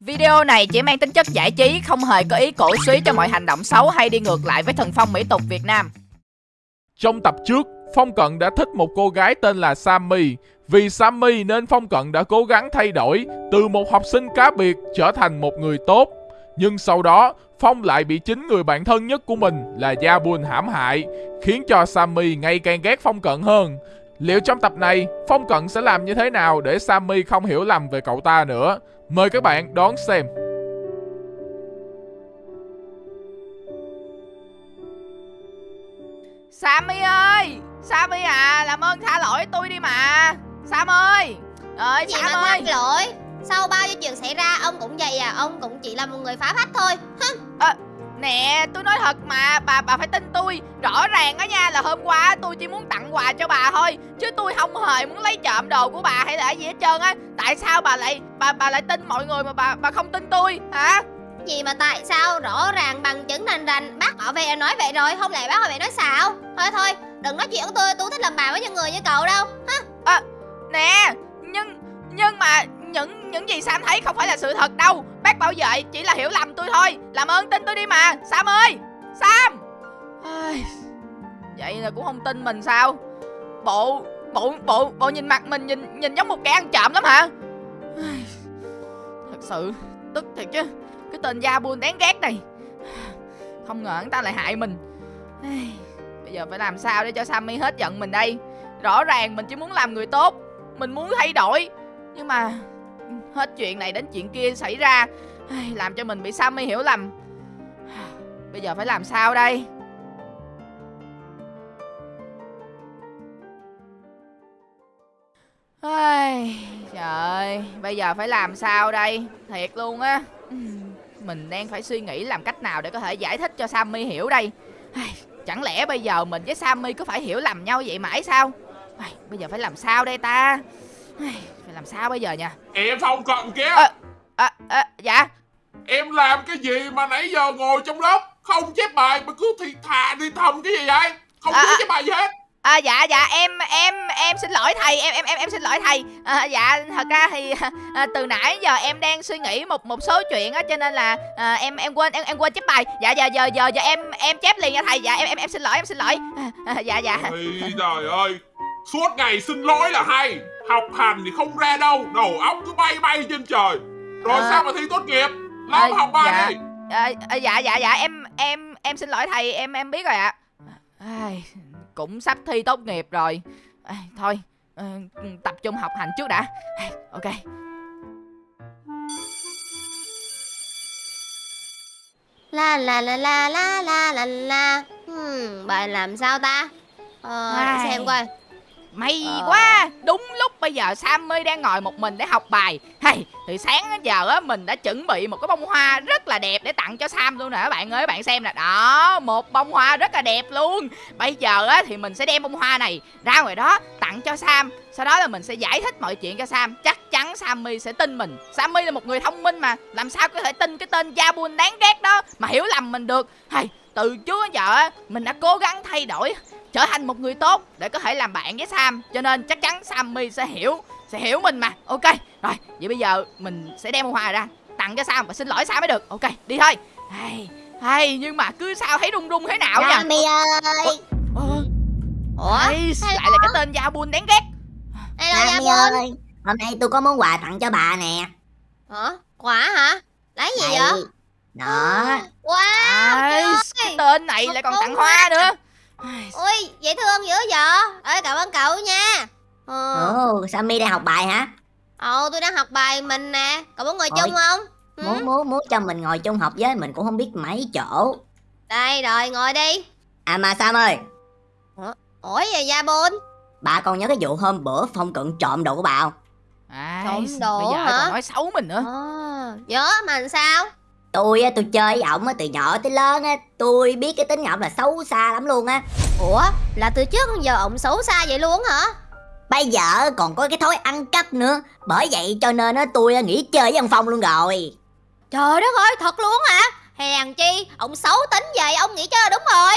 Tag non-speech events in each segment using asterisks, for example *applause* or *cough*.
Video này chỉ mang tính chất giải trí, không hề có ý cổ suý cho mọi hành động xấu hay đi ngược lại với thần phong mỹ tục Việt Nam. Trong tập trước, Phong Cận đã thích một cô gái tên là Sammy. Vì Sammy nên Phong Cận đã cố gắng thay đổi từ một học sinh cá biệt trở thành một người tốt. Nhưng sau đó, Phong lại bị chính người bạn thân nhất của mình là Gia Bun hãm hại, khiến cho Sammy ngày càng ghét Phong Cận hơn. Liệu trong tập này, Phong Cận sẽ làm như thế nào để Sammy không hiểu lầm về cậu ta nữa? Mời các bạn đón xem. Sammy ơi, Sammy à, làm ơn tha lỗi tôi đi mà. Sam ơi, ơi Sam mà ơi. lỗi Sau bao nhiêu chuyện xảy ra Ông cũng vậy à Ông cũng chỉ là một người phá phách thôi Hứ. Nè, tôi nói thật mà, bà bà phải tin tôi. Rõ ràng á nha là hôm qua tôi chỉ muốn tặng quà cho bà thôi. Chứ tôi không hề muốn lấy trộm đồ của bà hay là gì hết trơn á. Tại sao bà lại bà bà lại tin mọi người mà bà bà không tin tôi hả? Gì mà tại sao? Rõ ràng bằng chứng rành rành Bác bảo vệ nói vậy rồi Không lẽ bác bảo vệ nói xạo? Thôi thôi đừng nói chuyện của tôi Tôi thích làm bà với những người như cậu đâu Hả? Nè, nhưng nhưng mà những những gì Sam thấy không phải là sự thật đâu Bác bảo vệ chỉ là hiểu lầm tôi thôi. Làm ơn tin tôi đi mà. Sam ơi! Sam! Vậy là cũng không tin mình sao? Bộ Bộ Bộ Bộ nhìn mặt mình nhìn nhìn giống một kẻ ăn trộm lắm hả? Thật sự Tức thiệt chứ. Cái tên da Buôn đáng ghét này. Không ngờ hắn ta lại hại mình. Bây giờ phải làm sao để cho Sammy hết giận mình đây? Rõ ràng mình chỉ muốn làm người tốt. Mình muốn thay đổi. Nhưng mà Hết chuyện này đến chuyện kia xảy ra Làm cho mình bị Sammy hiểu lầm. Bây giờ phải làm sao đây? Ai, Trời ơi Bây giờ phải làm sao đây? Thiệt luôn á. Mình đang phải suy nghĩ làm cách nào để có thể giải thích cho Sammy hiểu đây. Ai, Chẳng lẽ bây giờ mình với Sammy có phải hiểu lầm nhau vậy mãi sao? Ai, Bây giờ phải làm sao đây ta? Ai, làm sao bây giờ nha? Em Phong Cận kìa? Ờ. à, à, Dạ. Em làm cái gì mà nãy giờ ngồi trong lớp Không chép bài mà cứ thì thà đi thầm cái gì vậy? Không À, à. chép bài gì hết. À, dạ dạ em em em xin lỗi thầy em em em em xin lỗi thầy. À, dạ thật ra thì à, từ nãy giờ em đang suy nghĩ một một số chuyện á cho nên là à, em em quên em em quên chép bài. Dạ giờ giờ giờ giờ em em chép liền nha thầy. Dạ em em em xin lỗi em xin lỗi. À, à, dạ dạ. Ôi trời ơi Suốt ngày xin lỗi là hay Học hành thì không ra đâu Đầu óc cứ bay bay trên trời. Rồi À. sao mà thi tốt nghiệp? À, học bài dạ. đi. À, à, dạ dạ dạ em em em xin lỗi thầy em em biết rồi ạ. Ai, cũng sắp thi tốt nghiệp rồi. Ai, thôi ờ, tập trung học hành trước đã. Ai, ok. La la la la la la la la. Hmm, Bài làm sao ta? Ờ xem coi May Ờ. quá. Đúng lúc bây giờ Sammy đang ngồi một mình để học bài. Hay Từ sáng đến giờ á Mình đã chuẩn bị một cái bông hoa rất là đẹp Để tặng cho Sam luôn nè. Các bạn ơi Các bạn xem nè. Đó Một bông hoa rất là đẹp luôn. Bây giờ á Thì mình sẽ đem bông hoa này Ra ngoài đó Tặng cho Sam. Sau đó là mình sẽ giải thích mọi chuyện cho Sam. Chắc chắn Sammy sẽ tin mình. Sammy là một người thông minh mà. Làm sao có thể tin cái tên Jabun đáng ghét đó Mà hiểu lầm mình được? Hay Từ trước đến giờ á Mình đã cố gắng thay đổi trở thành một người tốt để có thể làm bạn với Sam. Cho nên chắc chắn Sammy sẽ hiểu sẽ hiểu mình mà. Ok rồi vậy bây giờ mình sẽ đem hoa ra tặng cho Sam và xin lỗi Sam mới được. Ok đi thôi. Hay hay nhưng mà cứ sao thấy run run thế nào nha Sammy ơi. Ủa? Hay, lại là cái tên Gia Bun đáng ghét. Sammy Bôn ơi, hôm nay tôi có món quà tặng cho bà nè. Hả? Quả hả? Lấy gì Đây. vậy? Đó, Wow Ai, trời cái tên này lại còn tặng hoa nữa Ui dễ thương dữ vậy Ê cảm ơn cậu nha Ờ ồ, Sammy đang học bài hả? Ồ tôi đang học bài mình nè Cậu muốn ngồi Ôi. chung không Ừ. Muốn muốn muốn cho mình ngồi chung học với mình cũng không biết mấy chỗ. Đây rồi ngồi đi À mà Sam ơi, Ủa gì Gia Bôn bà còn nhớ cái vụ hôm bữa Phong cận trộm đồ của bà không? ai, Trộm đồ bây giờ hả? còn nói xấu mình nữa Ờ Nhớ mà làm sao Tôi á, tôi chơi với ổng á, từ nhỏ tới lớn á, tôi biết cái tính ổng là xấu xa lắm luôn á. Ủa là từ trước đến giờ ổng xấu xa vậy luôn hả Bây giờ còn có cái thói ăn cắp nữa. Bởi vậy cho nên á, tôi nghỉ chơi với ông Phong luôn rồi. Trời đất ơi thật luôn hả Hèn chi Ông xấu tính vậy ông nghĩ chơi đúng rồi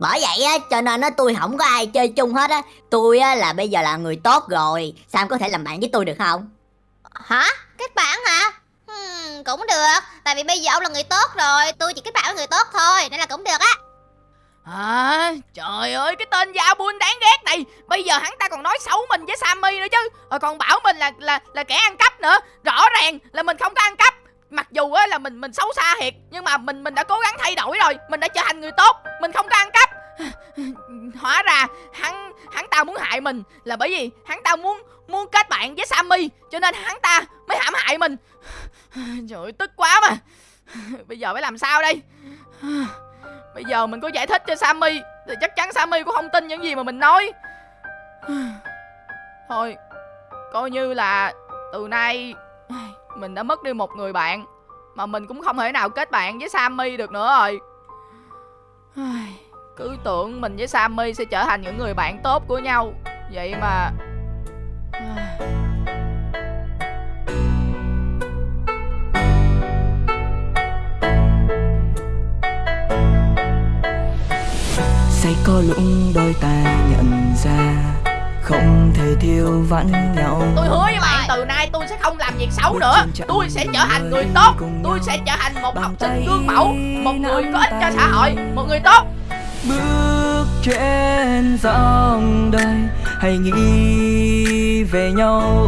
Bởi vậy á, cho nên á, tôi không có ai chơi chung hết á. Tôi á, là bây giờ là người tốt rồi. Sam có thể làm bạn với tôi được không? Hả Kết bạn hả hmm, cũng được. Tại vì bây giờ ông là người tốt rồi Tôi chỉ kết bạn với người tốt thôi Nên là cũng được á. À, trời ơi cái tên Gia Bun đáng ghét này. Bây giờ hắn ta còn nói xấu mình với Sammy nữa chứ. Rồi còn bảo mình là là là kẻ ăn cắp nữa. Rõ ràng là mình không có ăn cắp. Mặc dù á là mình mình xấu xa thiệt Nhưng mà mình mình đã cố gắng thay đổi rồi. Mình đã trở thành người tốt Mình không có ăn cắp. *sighs* Hóa ra hắn hắn ta muốn hại mình Là bởi vì hắn ta muốn muốn kết bạn với Sammy Cho nên hắn ta mới hãm hại mình. *laughs* Trời ơi, tức quá mà. *laughs* Bây giờ phải làm sao đây? *sighs* Bây giờ mình có giải thích cho Sammy, Thì chắc chắn Sammy cũng không tin những gì mà mình nói. *sighs* Thôi, Coi như là Từ nay *sighs* Mình đã mất đi một người bạn, Mà mình cũng không thể nào kết bạn với Sammy được nữa rồi. Cứ tưởng mình với Sammy sẽ trở thành những người bạn tốt của nhau. Vậy mà có lúc đôi ta nhận ra không thể thiếu vắng nhau. Tôi hứa với bạn từ nay tôi sẽ không làm việc xấu nữa. Tôi sẽ trở thành người tốt. Tôi sẽ trở thành một học sinh gương mẫu Một người có ích cho xã hội Một người tốt. Bước trên dòng đời hãy nghĩ về nhau.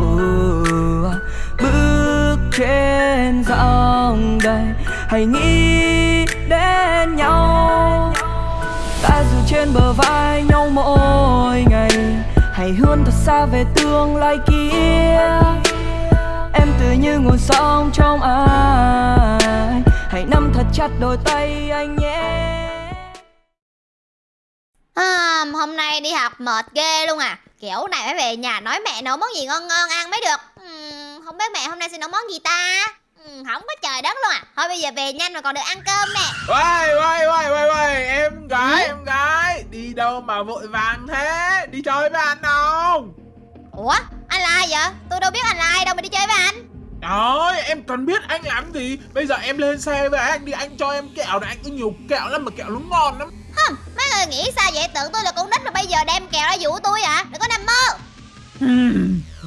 Bước trên dòng đời hãy nghĩ đến nhau trên bờ vai nhau mỗi ngày. Hãy hướng thật xa về tương lai kia. Em tự như nguồn sóng trong ai. Hãy nắm thật chặt đôi tay anh nhé. À, Hôm nay đi học mệt ghê luôn à. Kiểu này phải về nhà nói mẹ nấu món gì ngon ngon ăn mới được. Uhm, Không biết mẹ hôm nay sẽ nấu món gì ta? Không có trời đất luôn à. Thôi bây giờ về nhanh mà còn được ăn cơm nè. Uầy, uầy, uầy, uầy, uầy, em gái, em gái. Đi đâu mà vội vàng thế? Đi chơi với anh không? Ủa, anh là ai vậy? Tôi đâu biết anh là ai đâu mà đi chơi với anh. Trời em còn biết anh làm gì. Bây giờ em lên xe với anh đi Anh cho em kẹo này, anh có nhiều kẹo lắm mà kẹo nó ngon lắm. Hừm, mấy người nghĩ sao vậy? Tưởng tôi là con nít mà bây giờ đem kẹo ra dụ tôi à? Đừng có nằm mơ.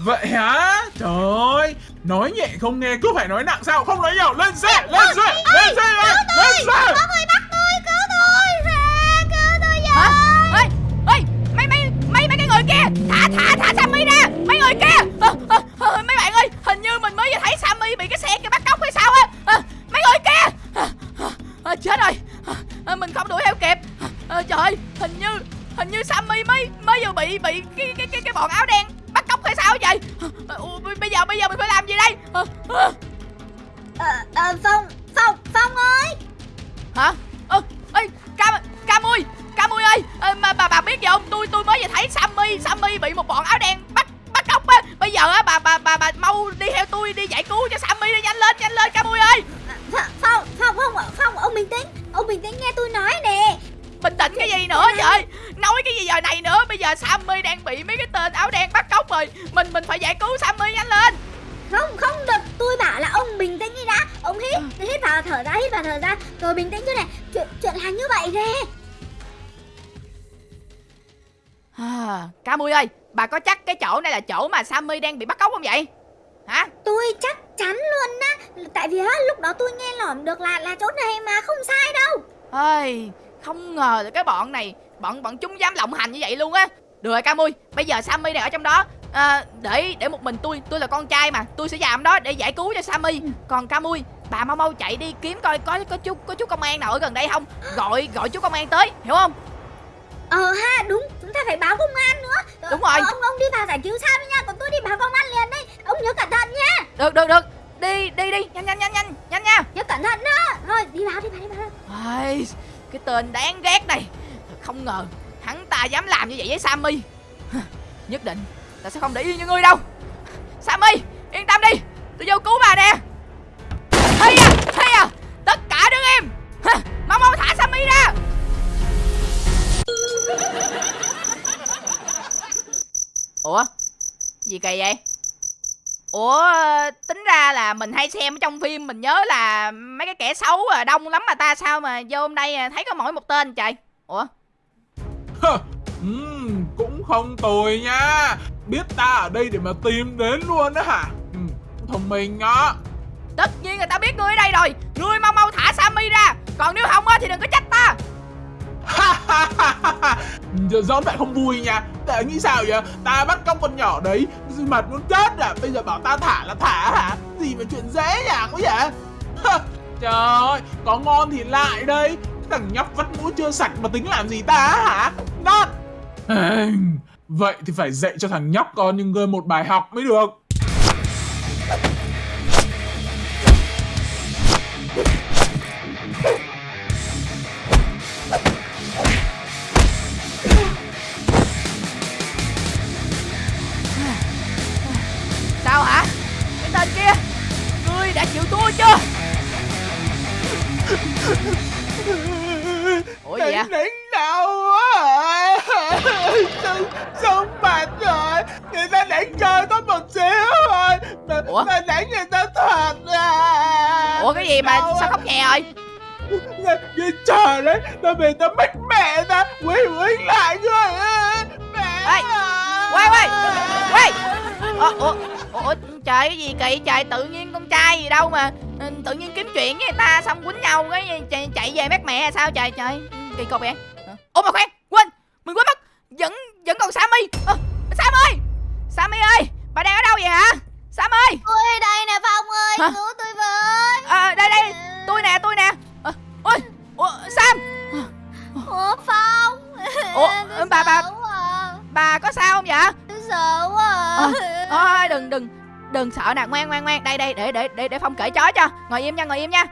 Vậy hả? Trời. ơi Nói nhẹ không nghe cứ phải nói nặng sao? Không nói nhiều. Lên xe Lên xe Lên xe lên, lên xe. Có người bắt tôi, cứu tôi à, Cứu tôi Hả? Ê, ê, mấy mấy mấy mấy cái người kia? Thả thả thả Sammy ra giờ sammy đang bị mấy cái tên áo đen bắt cóc rồi. Mình mình phải giải cứu sammy nhanh lên. Không, không được. Tôi bảo là ông bình tĩnh đi đã. Ông hít, hít vào thở ra, hít vào thở ra. Rồi bình tĩnh chứ này. Chuyện, chuyện là như vậy nè. À, mui ơi bà có chắc cái chỗ này là chỗ mà sammy đang bị bắt cóc không vậy? Hả? Tôi chắc chắn luôn á. Tại vì á, lúc đó tôi nghe lỏm được là là chỗ này mà không sai đâu. Ơi không ngờ là cái bọn này bọn bọn chúng dám lộng hành như vậy luôn á. Được rồi ca mui bây giờ sammy này ở trong đó. À, để để một mình tôi tôi là con trai mà tôi sẽ làm đó để giải cứu cho sammy. Còn ca mui bà mau mau chạy đi kiếm coi có có chú có chú công an nào ở gần đây không? Gọi gọi chú công an tới hiểu không? Ờ ha, đúng, chúng ta phải báo công an nữa. Ờ, Đúng rồi. ờ, Ông ông đi vào giải cứu Sam nha Còn tôi đi báo công an liền đây Ông nhớ cẩn thận nha. Được được được. Đi đi đi. Nhanh nhanh nhanh nhanh nhanh nha. Nhớ cẩn thận đó. Thôi, đi vào, đi vào, đi vào cái tên đáng ghét này. Không ngờ hắn ta dám làm như vậy với sammy. Nhất định ta sẽ không để yên như ngươi đâu. Sammy, yên tâm đi. Tôi vô cứu bà nè. Hay à hay à tất cả đứng im mau mau thả sammy ra. Ủa, gì kỳ vậy? Ủa tính ra là mình hay xem ở trong phim mình nhớ là mấy cái kẻ xấu à, đông lắm mà ta sao mà vô hôm đây à, thấy có mỗi một tên trời. Ủa? Ừm, Cũng không tồi nha. Biết ta ở đây để mà tìm đến luôn đó hả? Ừm, Thông minh đó tất nhiên người ta biết ngươi ở đây rồi. Ngươi mau mau thả sammy ra. Còn nếu không á thì đừng có trách ta Giờ giỡn bạn không vui nha. Tại nghĩ sao vậy? Ta bắt cóc con nhỏ đấy Mặt muốn chết à. Bây giờ bảo ta thả là thả hả? Gì mà chuyện dễ dàng quá vậy? Trời ơi, Có ngon thì lại đây Cái thằng nhóc vắt mũi chưa sạch mà tính làm gì ta hả? Not Vậy thì phải dạy cho thằng nhóc con những người một bài học mới được. Như trời đấy Tao về tao mất mẹ ta Quỳ quỳ lại rồi à. Mẹ Ê, à. quay, quay, quay. ủa, ủa, ủa trời cái gì kỳ trời tự nhiên con trai gì đâu mà ừ, tự nhiên kiếm chuyện với người ta xong quýnh nhau cái chạy, chạy về mét mẹ sao trời trời kỳ cục vậy ủa mà khoan quên mình quên mất vẫn vẫn còn sammy à, sam ơi sammy ơi bà đang ở đâu vậy hả sam ơi Tôi ở đây nè Phong ơi Hả? Cứu tôi với à, đây đây đừng sợ nè ngoan ngoan ngoan. Đây đây để để để để phong kể chó cho. Ngồi im nha ngồi im nha.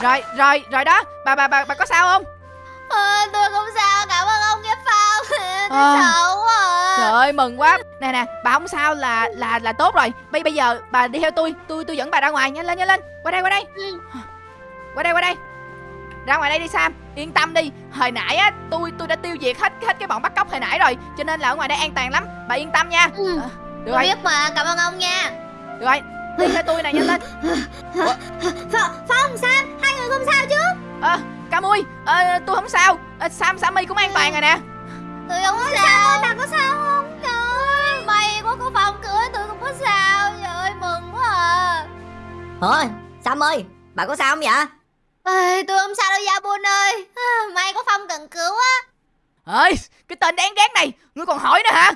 Rồi rồi rồi đó. Bà bà bà bà có sao không? Ờ, Tôi không sao. Cảm ơn ông nha Phong. *laughs* Tôi Ờ. sợ quá à. trời ơi mừng quá. Nè nè bà không sao là là là tốt rồi. Bây bây giờ bà đi theo tôi. Tôi tôi dẫn bà ra ngoài. Nhanh lên nhanh lên. Qua đây qua đây. Ừ. qua đây qua đây. Ra ngoài đây đi sam. Yên tâm đi. Hồi nãy á tôi tôi đã tiêu diệt hết hết cái bọn bắt cóc hồi nãy rồi. Cho nên là ở ngoài đây an toàn lắm. Bà yên tâm nha. Ừ. Ờ, được Tôi rồi biết mà. Cảm ơn ông nha được rồi đi theo tôi nè nhanh lên Phong, Phong, Sam, hai người không sao chứ? Ờ ca mui ờ, tôi không sao. Ờ, sam sammy cũng an toàn rồi nè. Tôi không có Sam sao ơi, bà có sao không? Trời ơi May quá có Phong cưới tôi không có sao. Trời ơi mừng quá à. Thôi, Sam ơi, bà có sao không vậy? Ê, Tôi không sao đâu Gia Bun ơi. À, May có Phong cần cứu á ơi cái tên đáng ghét này ngươi còn hỏi nữa hả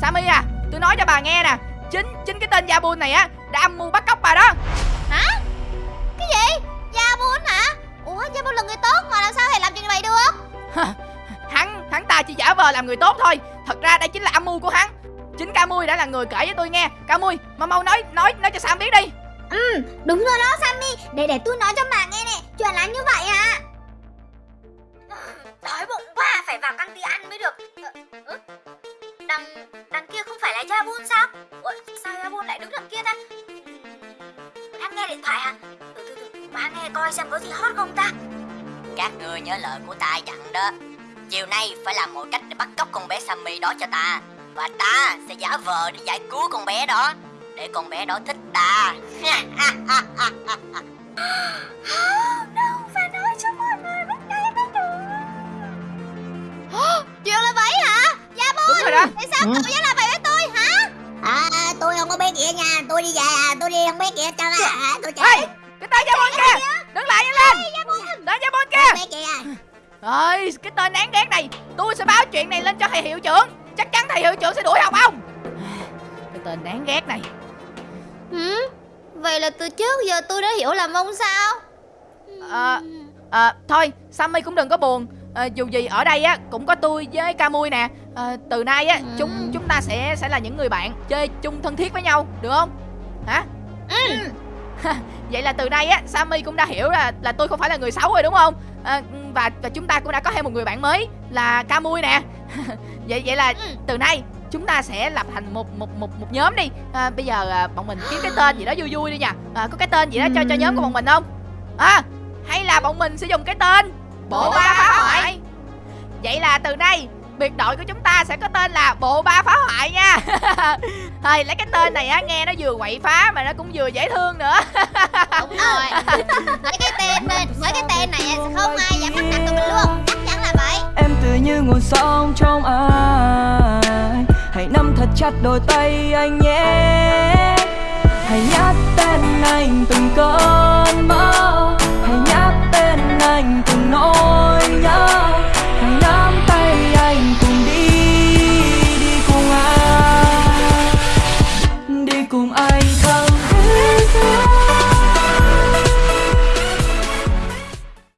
sammy à tôi nói cho bà nghe nè. Chính chính cái tên Jabun này á đã âm mưu bắt cóc bà đó. Hả? Cái gì? Gia Bun hả? Ủa Gia Bun là người tốt mà làm sao thầy làm chuyện này được? *laughs* Hắn hắn ta chỉ giả vờ làm người tốt thôi. Thật ra đây chính là âm mưu của hắn. Chính ca mui đã là người kể với tôi nghe. Ca mui mau mau nói nói nói cho sam biết đi. Ừ, đúng rồi đó Sammy. Để để tôi nói cho bà nghe nè. Chuyện là như vậy hả Đói bụng quá. Phải vào căng tin ăn mới được. Ừ? Là Jabun sao? Ủa, Sao Jabun lại đứng đằng kia ta? Đang nghe điện thoại hả? Từ từ từ Bà nghe coi xem có gì hot không ta? Các ngươi nhớ lời của ta dặn đó. Chiều nay phải làm mọi cách để bắt cóc con bé Sammy đó cho ta. Và ta sẽ giả vờ để giải cứu con bé đó. Để con bé đó thích ta. *gasps* Đâu phải nói cho mọi người biết đây mới được Chuyện là vậy hả? Gia Bun đúng rồi đó. Tại sao cậu dám làm vậy với À, tôi không có bé kia nha. Tôi đi về à. Tôi đi không bé kia cho à. Tôi Ê, cái tên Jabun kia đứng lại nhanh lên. Tên kia bé kia. ơi cái tên đáng ghét này. Tôi sẽ báo chuyện này lên cho thầy hiệu trưởng. Chắc chắn thầy hiệu trưởng sẽ đuổi học ông. Cái tên đáng ghét này. Ừ? Vậy là từ trước giờ tôi đã hiểu lầm ông sao? Ờ, Ờ, thôi Sammy cũng đừng có buồn Ờ, dù gì ở đây á cũng có tôi với Camui nè. Ờ, từ nay á Ừ. chúng chúng ta sẽ sẽ là những người bạn chơi chung thân thiết với nhau được không? Hả? Ừ. vậy là từ nay á Sammy cũng đã hiểu là là tôi không phải là người xấu rồi đúng không? Ờ, và và chúng ta cũng đã có thêm một người bạn mới là Camui nè. *laughs* Vậy vậy là Ừ. từ nay chúng ta sẽ lập thành một một một một nhóm đi. À, bây giờ à, bọn mình kiếm cái tên gì đó vui vui đi nha. À, có cái tên gì đó cho cho nhóm của bọn mình không? À hay là bọn mình sẽ dùng cái tên Bộ ba phá hoại. Vậy là từ nay biệt đội của chúng ta sẽ có tên là bộ ba phá hoại nha. *laughs* Thôi lấy cái tên này á nghe nó vừa quậy phá mà nó cũng vừa dễ thương nữa. Đúng rồi. Lấy cái tên mình, với cái tên này sẽ không ai dám bắt nạt tụi mình luôn. Chắc chắn là vậy. Em tươi như nguồn sông trong ai. Hãy nắm thật chặt đôi tay anh nhé. Hãy nhắc tên anh từng cơn mơ.